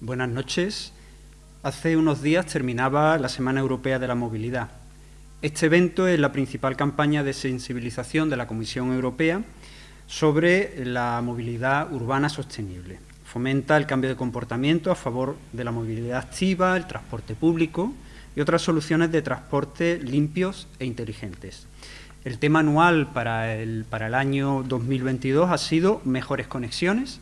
Buenas noches. Hace unos días terminaba la Semana Europea de la Movilidad. Este evento es la principal campaña de sensibilización de la Comisión Europea sobre la movilidad urbana sostenible. Fomenta el cambio de comportamiento a favor de la movilidad activa, el transporte público y otras soluciones de transporte limpios e inteligentes. El tema anual para el, para el año 2022 ha sido mejores conexiones,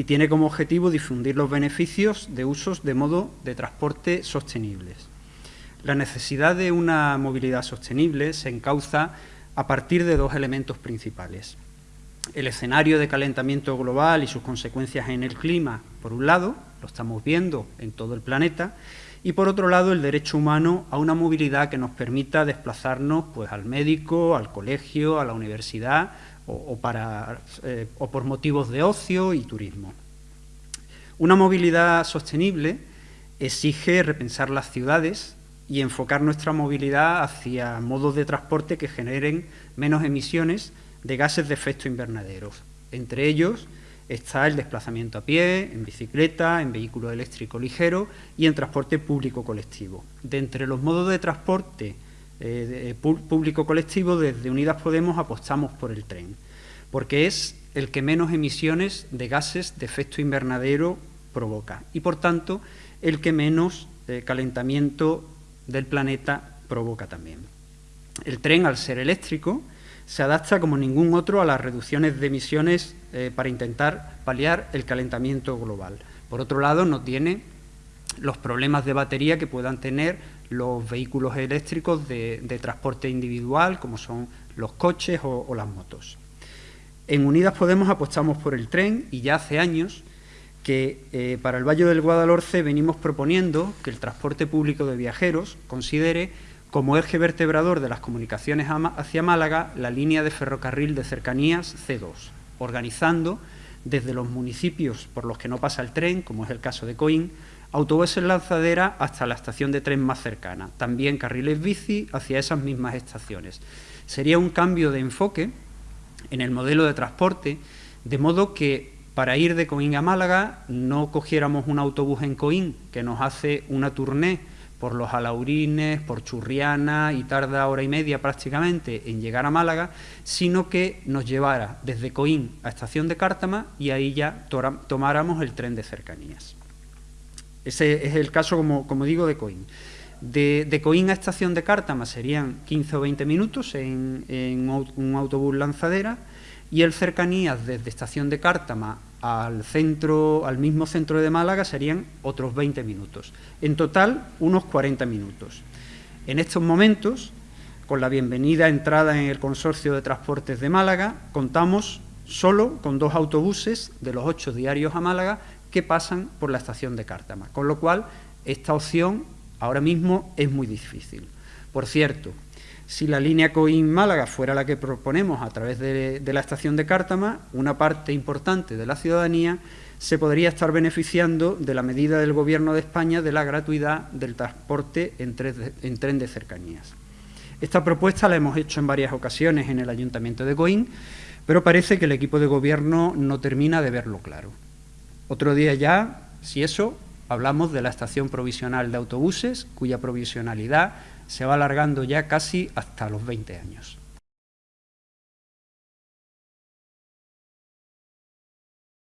y tiene como objetivo difundir los beneficios de usos de modo de transporte sostenibles. La necesidad de una movilidad sostenible se encauza a partir de dos elementos principales. El escenario de calentamiento global y sus consecuencias en el clima, por un lado, lo estamos viendo en todo el planeta, y por otro lado el derecho humano a una movilidad que nos permita desplazarnos pues, al médico, al colegio, a la universidad eh, o por motivos de ocio y turismo. Una movilidad sostenible exige repensar las ciudades y enfocar nuestra movilidad hacia modos de transporte que generen menos emisiones de gases de efecto invernadero. Entre ellos está el desplazamiento a pie, en bicicleta, en vehículo eléctrico ligero y en transporte público colectivo. De entre los modos de transporte eh, público colectivo, desde Unidas Podemos apostamos por el tren, porque es el que menos emisiones de gases de efecto invernadero provoca y, por tanto, el que menos eh, calentamiento del planeta provoca también. El tren, al ser eléctrico, se adapta como ningún otro a las reducciones de emisiones eh, para intentar paliar el calentamiento global. Por otro lado, no tiene los problemas de batería que puedan tener los vehículos eléctricos de, transporte individual, como son los coches o, las motos. En Unidas Podemos apostamos por el tren y ya hace años que eh, para el Valle del Guadalhorce venimos proponiendo que el transporte público de viajeros considere como eje vertebrador de las comunicaciones hacia Málaga la línea de ferrocarril de cercanías C2, organizando desde los municipios por los que no pasa el tren, como es el caso de Coín, autobuses lanzadera hasta la estación de tren más cercana, también carriles bici hacia esas mismas estaciones. Sería un cambio de enfoque en el modelo de transporte, de modo que para ir de Coín a Málaga no cogiéramos un autobús en Coín que nos hace una tournée por los Alaurines, por Churriana y tarda hora y media prácticamente en llegar a Málaga, sino que nos llevara desde Coín a estación de Cártama y ahí ya tomáramos el tren de cercanías. Ese es el caso, como, digo, de Coín. De, Coín a estación de Cártama serían 15 o 20 minutos en, un autobús lanzadera y el cercanías desde estación de Cártama al, centro, al mismo centro de Málaga serían otros 20 minutos. En total, unos 40 minutos. En estos momentos, con la bienvenida entrada en el Consorcio de Transportes de Málaga, contamos solo con dos autobuses de los ocho diarios a Málaga que pasan por la estación de Cártama, con lo cual esta opción ahora mismo es muy difícil. Por cierto, si la línea Coín-Málaga fuera la que proponemos a través de, la estación de Cártama, una parte importante de la ciudadanía se podría estar beneficiando de la medida del Gobierno de España de la gratuidad del transporte en tren de cercanías. Esta propuesta la hemos hecho en varias ocasiones en el Ayuntamiento de Coín, pero parece que el equipo de Gobierno no termina de verlo claro. Otro día ya, si eso, hablamos de la estación provisional de autobuses, cuya provisionalidad se va alargando ya casi hasta los 20 años.